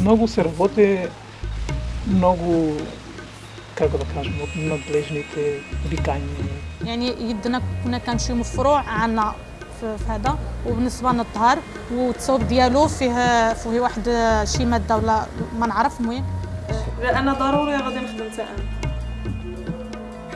Много се работи, много, как да кажем, от надлежните викания. يعني يدنا كنا كنمشيو من فروع عنا في في هذا وبالنسبه للطهر والتصوب ديالو فيه فيه واحد شي ماده ولا ما نعرف المهم لا انا ضروري غادي نخدم حتى انا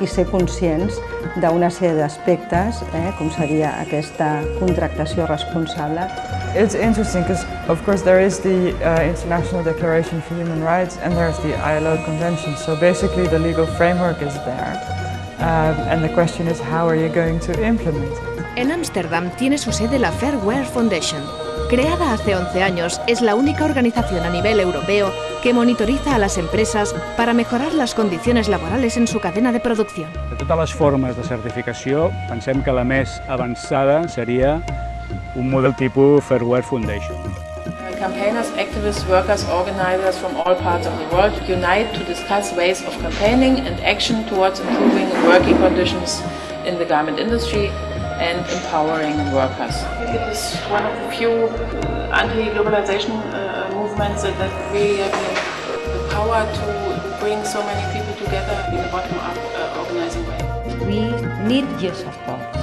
i ser conscients d'una sèrie d'aspectes, eh, com seria aquesta contractació responsable. It's interesting because, of course, there is the uh, International Declaration for Human Rights and there's the ILO Convention. So basically, the legal framework is there. Um, and the question is, how are you going to implement it? En Ámsterdam tiene su sede la Fairware Foundation. Creada hace 11 años, es la única organización a nivel europeo que monitoriza a las empresas para mejorar las condiciones laborales en su cadena de producción. De totes les formes de certificació, pensem que la més avançada seria un model tipus Fairware Foundation. Campaigners, activists, workers, organizers from all parts of the world unite to discuss ways of campaigning and action towards improving working conditions in the garment industry and empowering workers. It is one of the few anti-globalization uh, movements that, that really have the power to bring so many people together in a bottom-up uh, organizing way. We need your support.